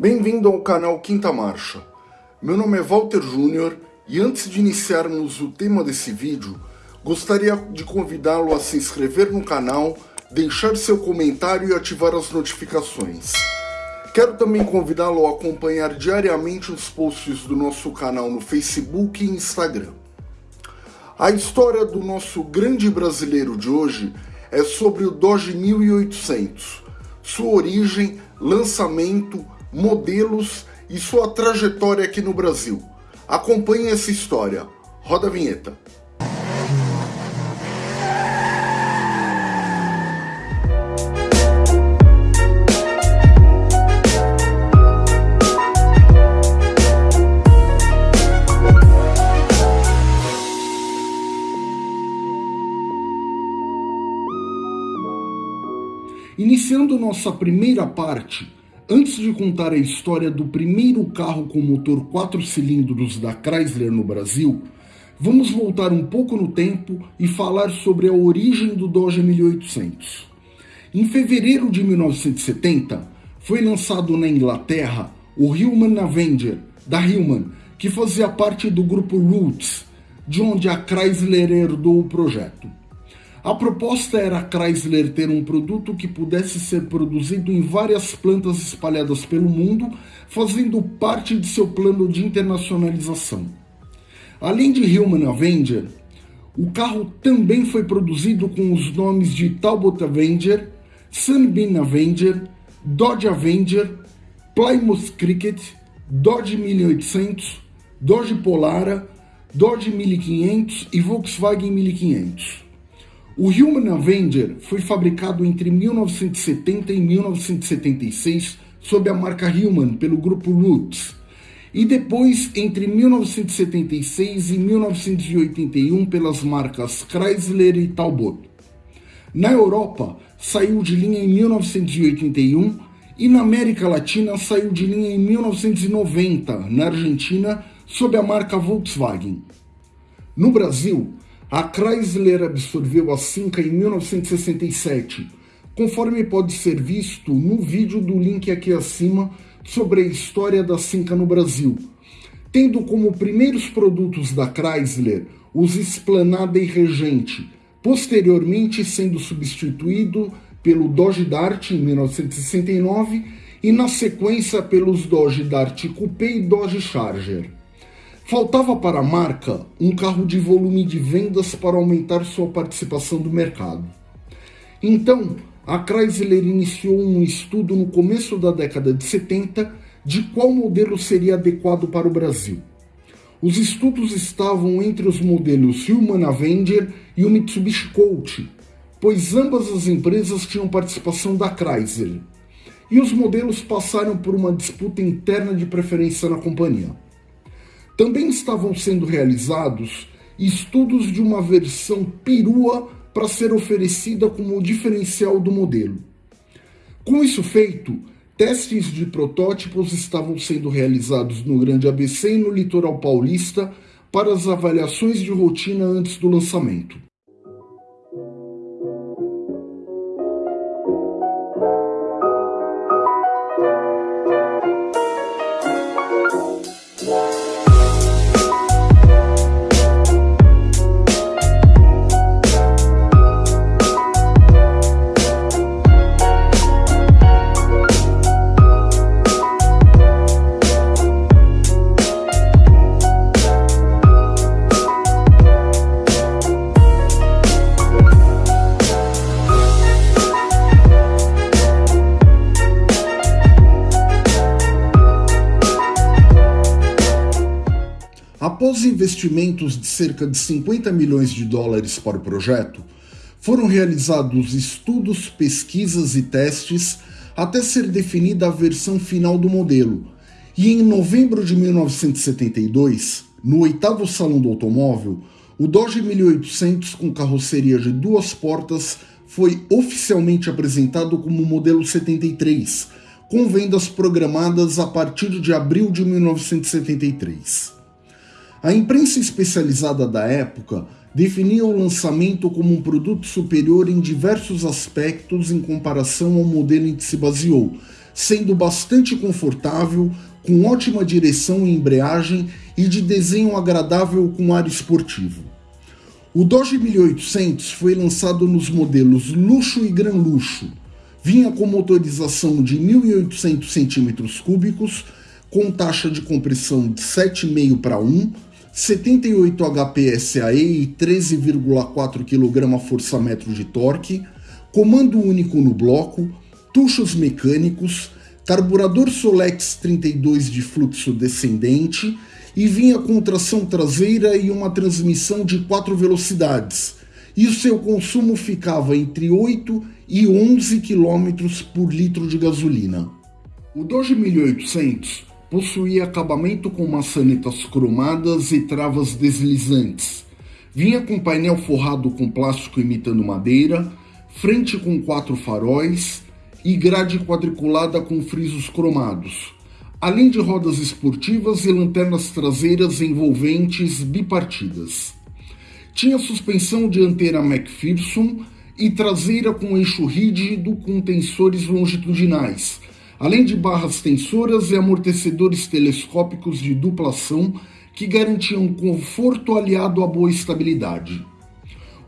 Bem-vindo ao canal Quinta Marcha. Meu nome é Walter Júnior e antes de iniciarmos o tema desse vídeo, gostaria de convidá-lo a se inscrever no canal, deixar seu comentário e ativar as notificações. Quero também convidá-lo a acompanhar diariamente os posts do nosso canal no Facebook e Instagram. A história do nosso grande brasileiro de hoje é sobre o Dodge 1800, sua origem, lançamento, modelos e sua trajetória aqui no Brasil. Acompanhe essa história. Roda a vinheta. Iniciando nossa primeira parte, antes de contar a história do primeiro carro com motor 4 cilindros da Chrysler no Brasil, vamos voltar um pouco no tempo e falar sobre a origem do Dodge 1800. Em fevereiro de 1970, foi lançado na Inglaterra o Hillman Avenger, da Hillman, que fazia parte do grupo Roots, de onde a Chrysler herdou o projeto. A proposta era a Chrysler ter um produto que pudesse ser produzido em várias plantas espalhadas pelo mundo, fazendo parte de seu plano de internacionalização. Além de Hillman Avenger, o carro também foi produzido com os nomes de Talbot Avenger, Sunbeam Avenger, Dodge Avenger, Plymouth Cricket, Dodge 1800, Dodge Polara, Dodge 1500 e Volkswagen 1500. O Human Avenger foi fabricado entre 1970 e 1976 sob a marca Human pelo grupo Roots, e depois entre 1976 e 1981 pelas marcas Chrysler e Talbot. Na Europa, saiu de linha em 1981 e na América Latina saiu de linha em 1990, na Argentina, sob a marca Volkswagen. No Brasil, a Chrysler absorveu a Cinca em 1967, conforme pode ser visto no vídeo do link aqui acima sobre a história da Cinca no Brasil, tendo como primeiros produtos da Chrysler os Esplanada e Regente, posteriormente sendo substituído pelo Dodge Dart em 1969 e na sequência pelos Dodge Dart Coupé e Dodge Charger. Faltava para a marca um carro de volume de vendas para aumentar sua participação do mercado. Então, a Chrysler iniciou um estudo no começo da década de 70 de qual modelo seria adequado para o Brasil. Os estudos estavam entre os modelos Human Avenger e o Mitsubishi Colt, pois ambas as empresas tinham participação da Chrysler, e os modelos passaram por uma disputa interna de preferência na companhia. Também estavam sendo realizados estudos de uma versão perua para ser oferecida como diferencial do modelo. Com isso feito, testes de protótipos estavam sendo realizados no Grande ABC e no Litoral Paulista para as avaliações de rotina antes do lançamento. Investimentos de cerca de 50 milhões de dólares para o projeto, foram realizados estudos, pesquisas e testes até ser definida a versão final do modelo. E em novembro de 1972, no oitavo Salão do Automóvel, o Dodge 1800 com carroceria de duas portas foi oficialmente apresentado como modelo 73, com vendas programadas a partir de abril de 1973. A imprensa especializada da época definia o lançamento como um produto superior em diversos aspectos em comparação ao modelo em que se baseou, sendo bastante confortável, com ótima direção e embreagem e de desenho agradável com ar esportivo. O Dodge 1800 foi lançado nos modelos Luxo e Gran Luxo. Vinha com motorização de 1.800 cm3, com taxa de compressão de 7,5 para 1, 78 HP SAE e 13,4 kgfm de torque, comando único no bloco, tuchos mecânicos, carburador Solex 32 de fluxo descendente e vinha com tração traseira e uma transmissão de 4 velocidades, e o seu consumo ficava entre 8 e 11 km por litro de gasolina. O Dodge 1800 possuía acabamento com maçanetas cromadas e travas deslizantes. Vinha com painel forrado com plástico imitando madeira, frente com quatro faróis e grade quadriculada com frisos cromados, além de rodas esportivas e lanternas traseiras envolventes bipartidas. Tinha suspensão dianteira McPherson e traseira com eixo rígido com tensores longitudinais, além de barras tensoras e amortecedores telescópicos de dupla ação que garantiam conforto aliado a boa estabilidade.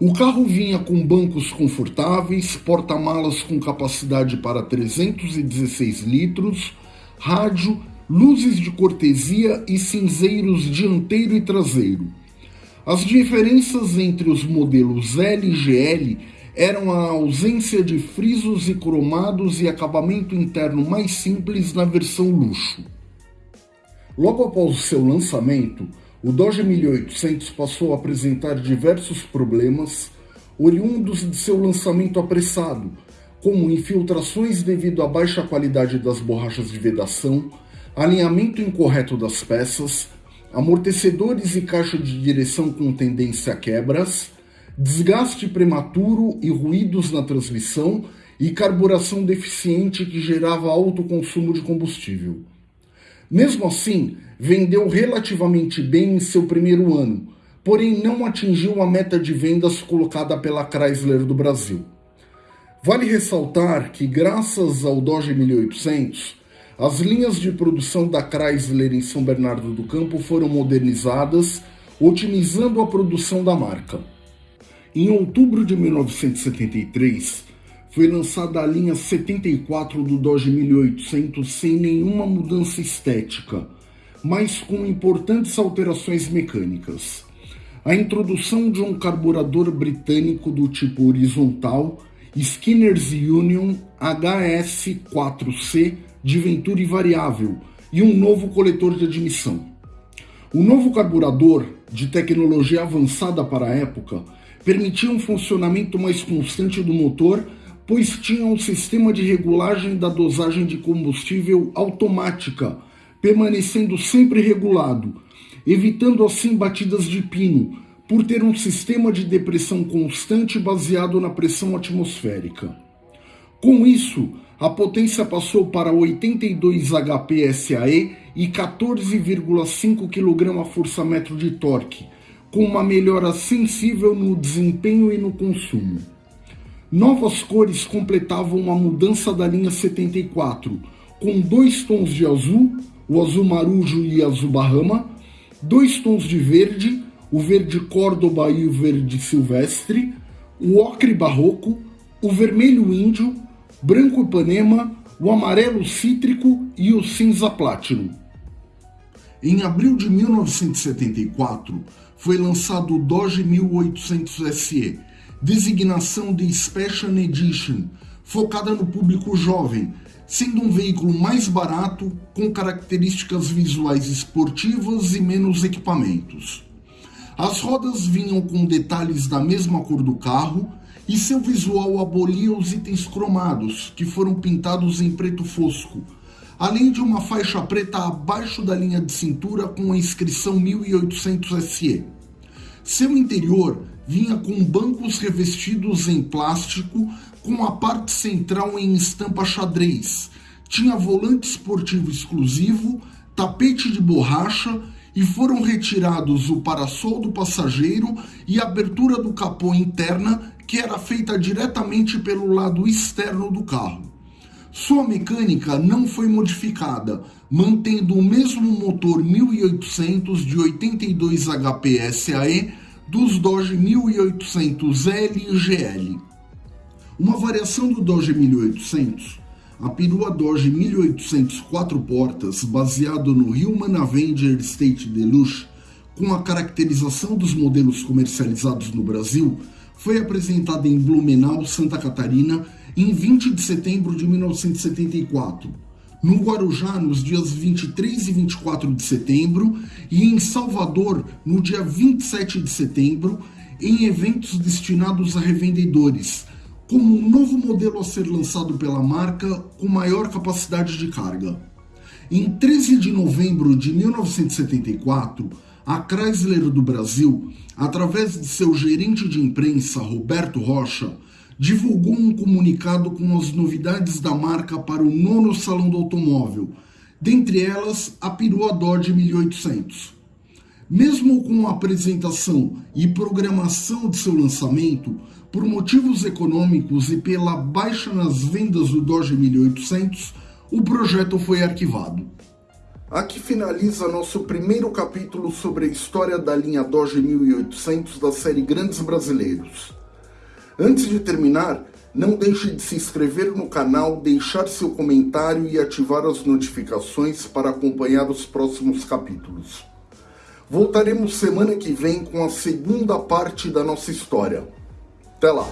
O carro vinha com bancos confortáveis, porta-malas com capacidade para 316 litros, rádio, luzes de cortesia e cinzeiros dianteiro e traseiro. As diferenças entre os modelos L e GL eram a ausência de frisos e cromados e acabamento interno mais simples na versão luxo. Logo após o seu lançamento, o Dodge 1800 passou a apresentar diversos problemas oriundos de seu lançamento apressado, como infiltrações devido à baixa qualidade das borrachas de vedação, alinhamento incorreto das peças, amortecedores e caixa de direção com tendência a quebras, desgaste prematuro e ruídos na transmissão e carburação deficiente que gerava alto consumo de combustível. Mesmo assim, vendeu relativamente bem em seu primeiro ano, porém não atingiu a meta de vendas colocada pela Chrysler do Brasil. Vale ressaltar que, graças ao Dodge 1800, as linhas de produção da Chrysler em São Bernardo do Campo foram modernizadas, otimizando a produção da marca. Em outubro de 1973, foi lançada a linha 74 do Dodge 1800 sem nenhuma mudança estética, mas com importantes alterações mecânicas. A introdução de um carburador britânico do tipo horizontal Skinner's Union HS4C de Venturi variável e um novo coletor de admissão. O novo carburador, de tecnologia avançada para a época, permitia um funcionamento mais constante do motor, pois tinha um sistema de regulagem da dosagem de combustível automática, permanecendo sempre regulado, evitando assim batidas de pino, por ter um sistema de depressão constante baseado na pressão atmosférica. Com isso, a potência passou para 82 HP SAE e 14,5 kgfm de torque, com uma melhora sensível no desempenho e no consumo. Novas cores completavam a mudança da linha 74, com dois tons de azul, o azul marujo e azul bahama, dois tons de verde, o verde córdoba e o verde silvestre, o ocre barroco, o vermelho índio, branco ipanema, o amarelo cítrico e o cinza platinum. Em abril de 1974, foi lançado o Dodge 1800 SE, designação de Special Edition, focada no público jovem, sendo um veículo mais barato, com características visuais esportivas e menos equipamentos. As rodas vinham com detalhes da mesma cor do carro e seu visual abolia os itens cromados, que foram pintados em preto fosco, além de uma faixa preta abaixo da linha de cintura com a inscrição 1800 SE. Seu interior vinha com bancos revestidos em plástico com a parte central em estampa xadrez. Tinha volante esportivo exclusivo, tapete de borracha e foram retirados o parasol do passageiro e a abertura do capô interna, que era feita diretamente pelo lado externo do carro. Sua mecânica não foi modificada, mantendo o mesmo motor 1800 de 82 HP SAE dos Dodge 1800L e GL. Uma variação do Dodge 1800, a perua Dodge 1800 quatro portas, baseado no Human Avenger State Deluxe, com a caracterização dos modelos comercializados no Brasil, foi apresentada em Blumenau, Santa Catarina, em 20 de setembro de 1974, no Guarujá nos dias 23 e 24 de setembro e em Salvador no dia 27 de setembro, em eventos destinados a revendedores, como um novo modelo a ser lançado pela marca com maior capacidade de carga. Em 13 de novembro de 1974, a Chrysler do Brasil, através de seu gerente de imprensa, Roberto Rocha, divulgou um comunicado com as novidades da marca para o nono Salão do Automóvel, dentre elas a perua Dodge 1800. Mesmo com a apresentação e programação de seu lançamento, por motivos econômicos e pela baixa nas vendas do Dodge 1800, o projeto foi arquivado. Aqui finaliza nosso primeiro capítulo sobre a história da linha Dodge 1800 da série Grandes Brasileiros. Antes de terminar, não deixe de se inscrever no canal, deixar seu comentário e ativar as notificações para acompanhar os próximos capítulos. Voltaremos semana que vem com a segunda parte da nossa história. Até lá!